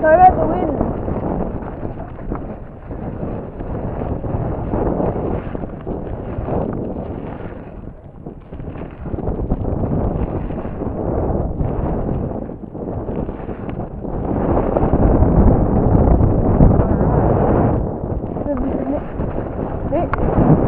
Sorry about the wind. Right. This.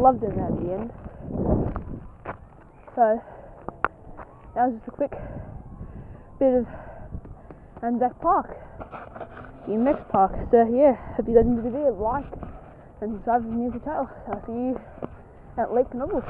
Loved it at the end. So, that was just a quick bit of Anzac Park, BMX Park. So yeah, hope you guys enjoyed the video. Like and subscribe to the channel. I'll see you at Lake Nobles.